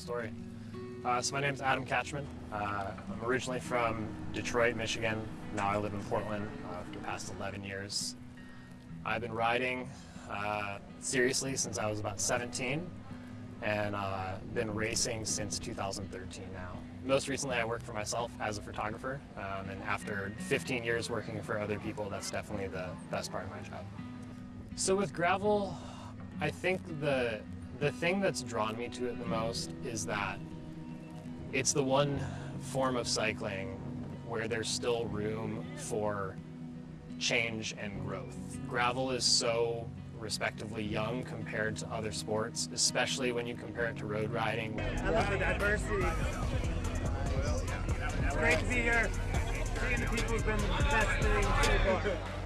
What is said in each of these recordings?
story. Uh, so my name is Adam Catchman. Uh, I'm originally from Detroit, Michigan. Now I live in Portland uh, for the past 11 years. I've been riding uh, seriously since I was about 17 and uh, been racing since 2013 now. Most recently I worked for myself as a photographer um, and after 15 years working for other people that's definitely the best part of my job. So with gravel, I think the, the thing that's drawn me to it the most is that it's the one form of cycling where there's still room for change and growth. Gravel is so respectively young compared to other sports, especially when you compare it to road riding. I love the diversity. It's great to be here. Seeing the people has been the best thing so far.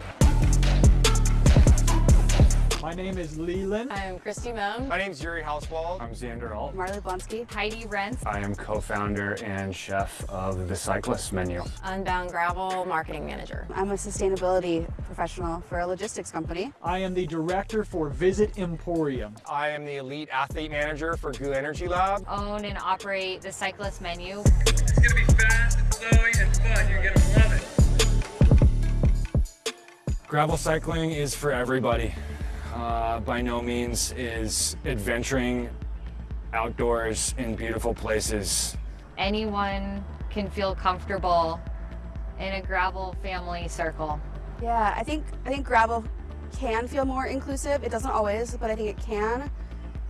My name is Leland. I'm Kristi Mohn. My name's Yuri Hauswald. I'm Xander Alt. Marley Blonsky. Heidi Rentz. I am co-founder and chef of the Cyclist Menu. Unbound Gravel Marketing Manager. I'm a sustainability professional for a logistics company. I am the director for Visit Emporia. I am the elite athlete manager for GU Energy Lab. Own and operate the Cyclist Menu. It's gonna be fast and flowy and fun. You're gonna love it. Gravel cycling is for everybody. Uh, by no means is adventuring outdoors in beautiful places. Anyone can feel comfortable in a gravel family circle. Yeah, I think I think gravel can feel more inclusive. It doesn't always, but I think it can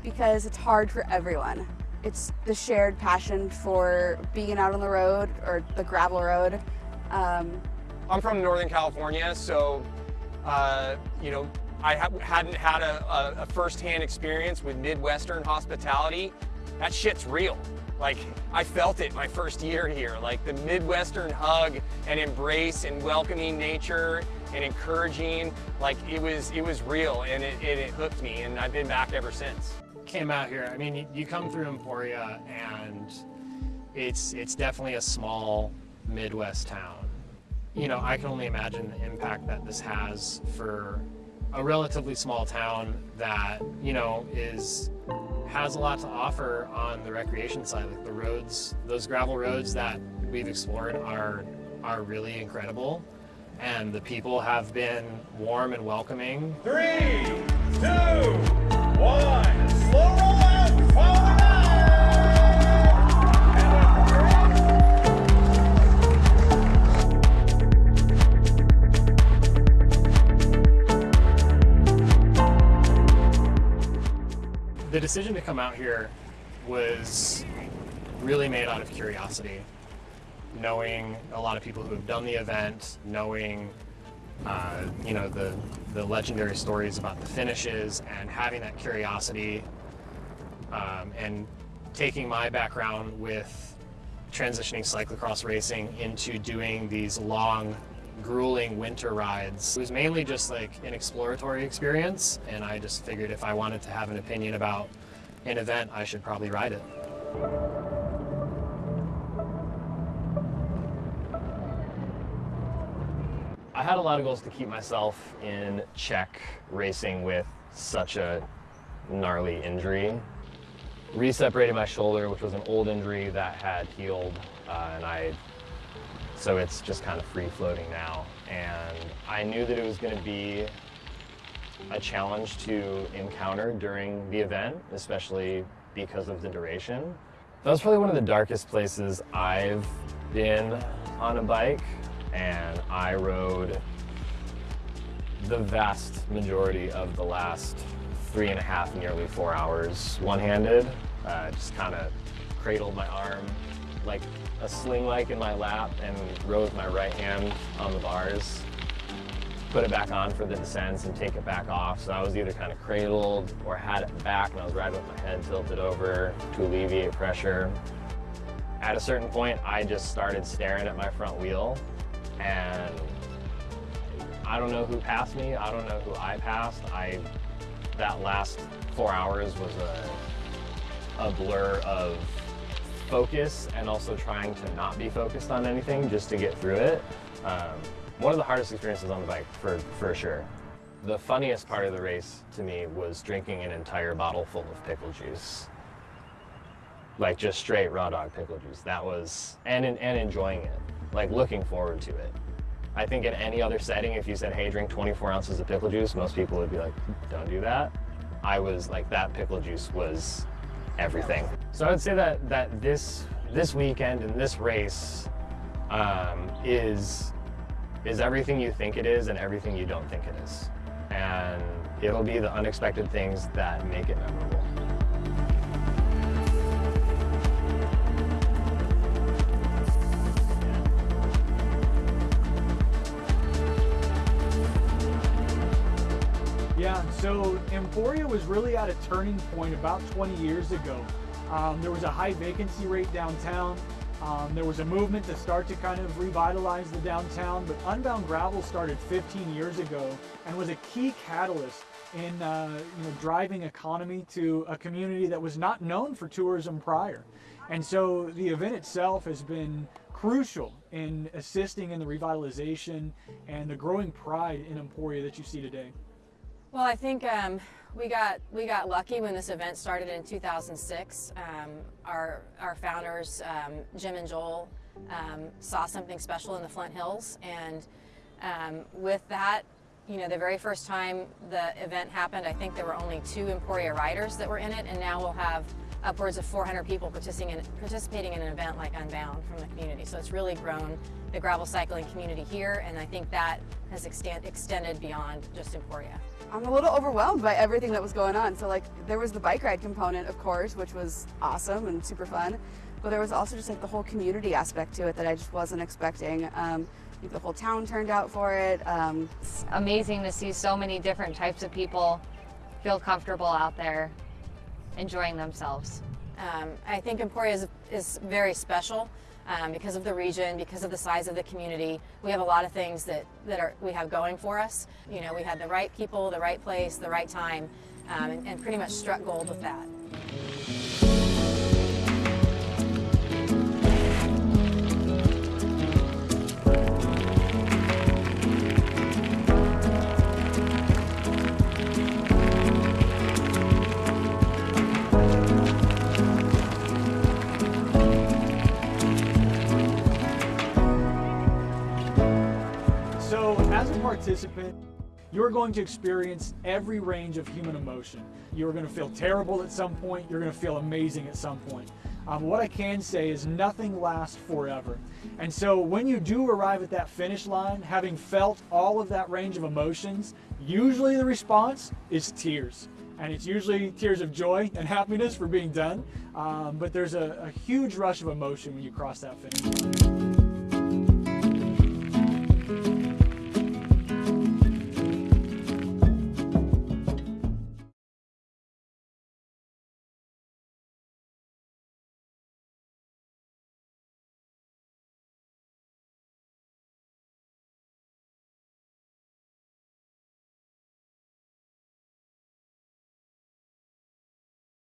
because it's hard for everyone. It's the shared passion for being out on the road or the gravel road. Um, I'm from Northern California, so uh, you know I ha hadn't had a, a, a first-hand experience with Midwestern hospitality. That shit's real. Like, I felt it my first year here. Like, the Midwestern hug and embrace and welcoming nature and encouraging, like, it was, it was real and it, it, it hooked me and I've been back ever since. Came out here, I mean, you, you come through Emporia and it's, it's definitely a small Midwest town. You know, I can only imagine the impact that this has for a relatively small town that, you know, is has a lot to offer on the recreation side. Like the roads, those gravel roads that we've explored are are really incredible. And the people have been warm and welcoming. Three, two, one. Slow roll out. Decision to come out here was really made out of curiosity, knowing a lot of people who have done the event, knowing uh, you know the the legendary stories about the finishes, and having that curiosity, um, and taking my background with transitioning cyclocross racing into doing these long grueling winter rides. It was mainly just like an exploratory experience and I just figured if I wanted to have an opinion about an event, I should probably ride it. I had a lot of goals to keep myself in check racing with such a gnarly injury. Reseparated my shoulder, which was an old injury that had healed, uh, and I so it's just kind of free floating now. And I knew that it was going to be a challenge to encounter during the event, especially because of the duration. That was probably one of the darkest places I've been on a bike, and I rode the vast majority of the last three and a half, nearly four hours one-handed. Uh, just kind of cradled my arm like a sling like in my lap and rode my right hand on the bars. Put it back on for the descents and take it back off. So I was either kind of cradled or had it back and I was riding with my head tilted over to alleviate pressure. At a certain point, I just started staring at my front wheel and I don't know who passed me. I don't know who I passed. I, that last four hours was a, a blur of focus and also trying to not be focused on anything just to get through it. Um, one of the hardest experiences on the bike, for, for sure. The funniest part of the race to me was drinking an entire bottle full of pickle juice. like just straight raw dog pickle juice. That was and and enjoying it, like looking forward to it. I think in any other setting, if you said, "Hey, drink 24 ounces of pickle juice," most people would be like, "Don't do that." I was like, that pickle juice was everything. So I would say that that this this weekend and this race um, is is everything you think it is and everything you don't think it is, and it'll be the unexpected things that make it memorable. Yeah, so Emporia was really at a turning point about 20 years ago. Um, there was a high vacancy rate downtown. Um, there was a movement to start to kind of revitalize the downtown, but Unbound Gravel started 15 years ago and was a key catalyst in uh, you know, driving economy to a community that was not known for tourism prior. And so the event itself has been crucial in assisting in the revitalization and the growing pride in Emporia that you see today. Well, I think um, we got we got lucky when this event started in 2006. Um, our our founders, um, Jim and Joel, um, saw something special in the Flint Hills, and um, with that, you know, the very first time the event happened, I think there were only two Emporia riders that were in it, and now we'll have upwards of 400 people participating in, participating in an event like Unbound from the community. So it's really grown the gravel cycling community here, and I think that has extend, extended beyond just Emporia. I'm a little overwhelmed by everything that was going on. So like there was the bike ride component, of course, which was awesome and super fun. But there was also just like the whole community aspect to it that I just wasn't expecting. Um, the whole town turned out for it. Um, It's amazing to see so many different types of people feel comfortable out there enjoying themselves. Um, I think Emporia is, is very special um, because of the region, because of the size of the community. We have a lot of things that, that are, we have going for us. You know, we had the right people, the right place, the right time, um, and, and pretty much struck gold with that. Participant, you're going to experience every range of human emotion. You're going to feel terrible at some point, you're going to feel amazing at some point. Um, what I can say is nothing lasts forever. And so, when you do arrive at that finish line, having felt all of that range of emotions, usually the response is tears. And it's usually tears of joy and happiness for being done. Um, but there's a, a huge rush of emotion when you cross that finish line.